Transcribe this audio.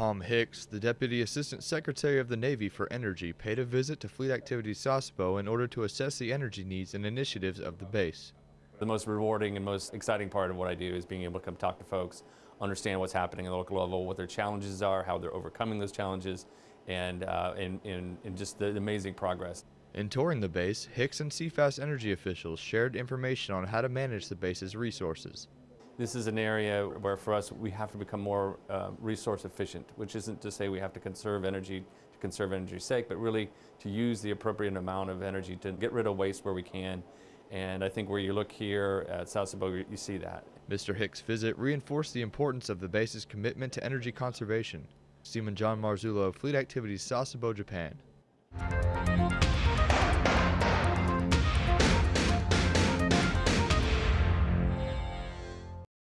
Tom Hicks, the Deputy Assistant Secretary of the Navy for Energy, paid a visit to Fleet Activities Sasebo in order to assess the energy needs and initiatives of the base. The most rewarding and most exciting part of what I do is being able to come talk to folks, understand what's happening at the local level, what their challenges are, how they're overcoming those challenges, and, uh, and, and, and just the amazing progress. In touring the base, Hicks and CFAS energy officials shared information on how to manage the base's resources. This is an area where for us we have to become more uh, resource efficient, which isn't to say we have to conserve energy to conserve energy's sake, but really to use the appropriate amount of energy to get rid of waste where we can. And I think where you look here at Sasebo, you see that. Mr. Hicks' visit reinforced the importance of the base's commitment to energy conservation. Seaman John Marzullo, Fleet Activities, Sasebo, Japan.